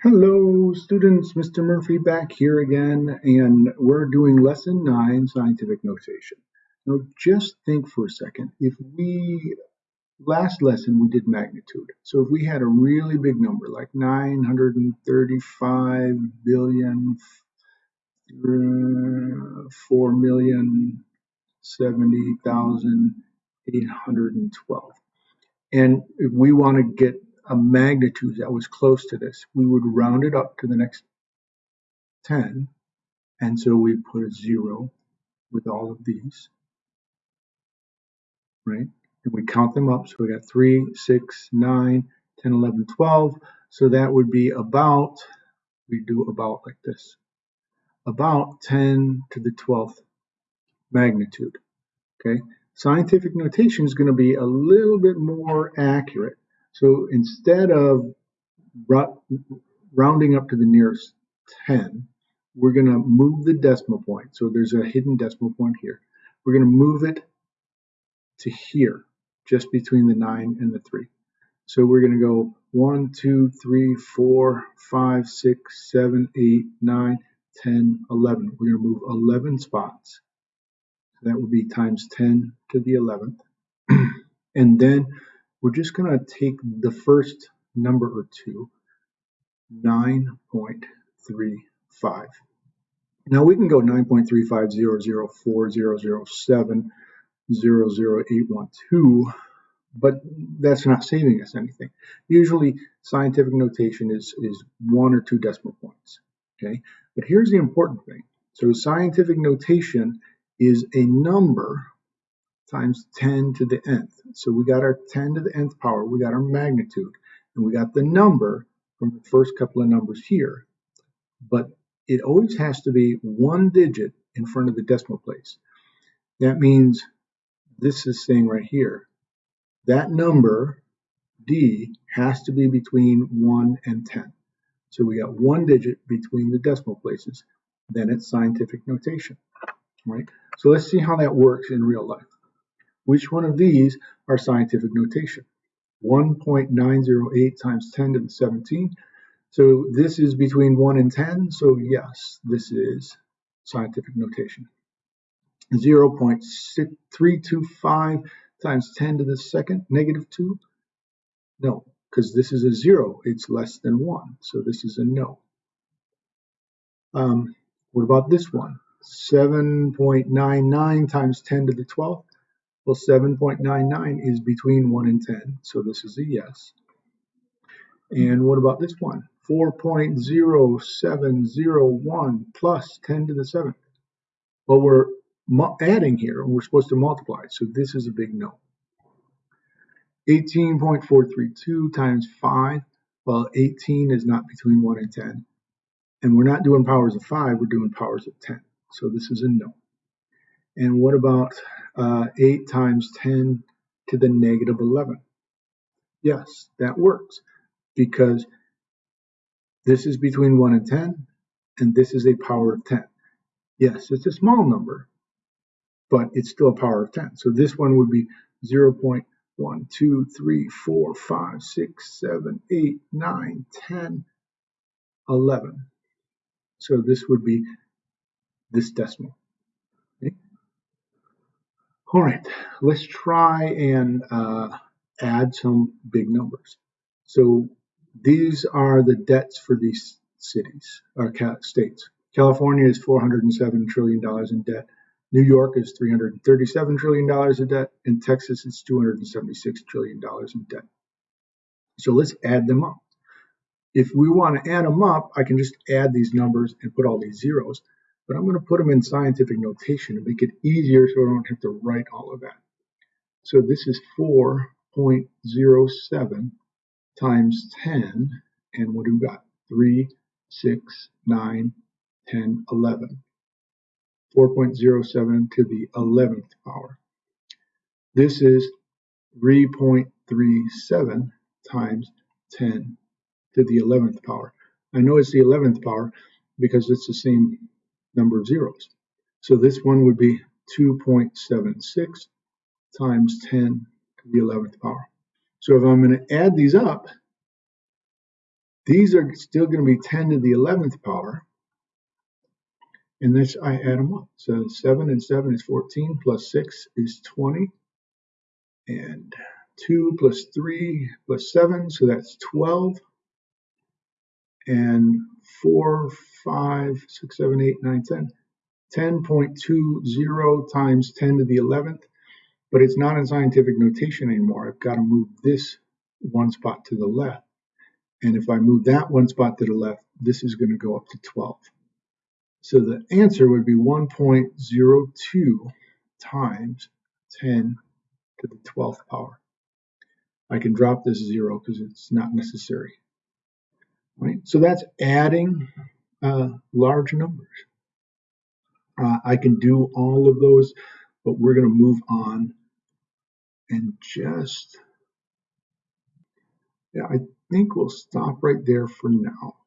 Hello students, Mr. Murphy back here again, and we're doing lesson nine, scientific notation. Now just think for a second, if we, last lesson we did magnitude. So if we had a really big number, like 935 billion, uh, 4 million, 70,812. And we want to get a magnitude that was close to this, we would round it up to the next 10. And so we put a zero with all of these, right? And we count them up. So we got 3, 6, 9, 10, 11, 12. So that would be about, we do about like this, about 10 to the 12th magnitude, okay? Scientific notation is going to be a little bit more accurate. So instead of rounding up to the nearest 10, we're going to move the decimal point. So there's a hidden decimal point here. We're going to move it to here, just between the 9 and the 3. So we're going to go 1, 2, 3, 4, 5, 6, 7, 8, 9, 10, 11. We're going to move 11 spots. So that would be times 10 to the 11th. and then we're just going to take the first number or two, 9.35. Now we can go 9.35004007000812, but that's not saving us anything. Usually scientific notation is, is one or two decimal points, okay? But here's the important thing. So scientific notation is a number times 10 to the nth. So we got our 10 to the nth power, we got our magnitude, and we got the number from the first couple of numbers here. But it always has to be one digit in front of the decimal place. That means this is saying right here, that number, D, has to be between 1 and 10. So we got one digit between the decimal places. Then it's scientific notation, right? So let's see how that works in real life. Which one of these are scientific notation? 1.908 times 10 to the 17. So this is between 1 and 10. So yes, this is scientific notation. 0.325 times 10 to the second, negative 2. No, because this is a 0. It's less than 1. So this is a no. Um, what about this one? 7.99 times 10 to the 12th. Well, 7.99 is between 1 and 10, so this is a yes. And what about this one? 4.0701 plus 10 to the 7th. Well, we're adding here, and we're supposed to multiply, so this is a big no. 18.432 times 5, well, 18 is not between 1 and 10. And we're not doing powers of 5, we're doing powers of 10. So this is a no. And what about uh, 8 times 10 to the negative 11? Yes, that works because this is between 1 and 10, and this is a power of 10. Yes, it's a small number, but it's still a power of 10. So this one would be 0 0.1, 2, 3, 4, 5, 6, 7, 8, 9, 10, 11. So this would be this decimal. All right, let's try and uh, add some big numbers. So these are the debts for these cities or states. California is 407 trillion dollars in debt. New York is 337 trillion dollars in debt, and Texas is 276 trillion dollars in debt. So let's add them up. If we want to add them up, I can just add these numbers and put all these zeros but I'm going to put them in scientific notation to make it easier so I don't have to write all of that. So this is 4.07 times 10, and what do we got? 3, 6, 9, 10, 11. 4.07 to the 11th power. This is 3.37 times 10 to the 11th power. I know it's the 11th power because it's the same number of zeros. So this one would be 2.76 times 10 to the 11th power. So if I'm going to add these up, These are still going to be 10 to the 11th power. And this, I add them up. So 7 and 7 is 14, plus 6 is 20. And 2 plus 3 plus 7, so that's 12. And 4, 5, 6, 7, 8, 9, 10. 10.20 times 10 to the 11th, but it's not in scientific notation anymore. I've got to move this one spot to the left. And if I move that one spot to the left, this is going to go up to 12. So the answer would be 1.02 times 10 to the 12th power. I can drop this zero because it's not necessary. Right? So that's adding uh, large numbers. Uh, I can do all of those, but we're going to move on and just, yeah, I think we'll stop right there for now.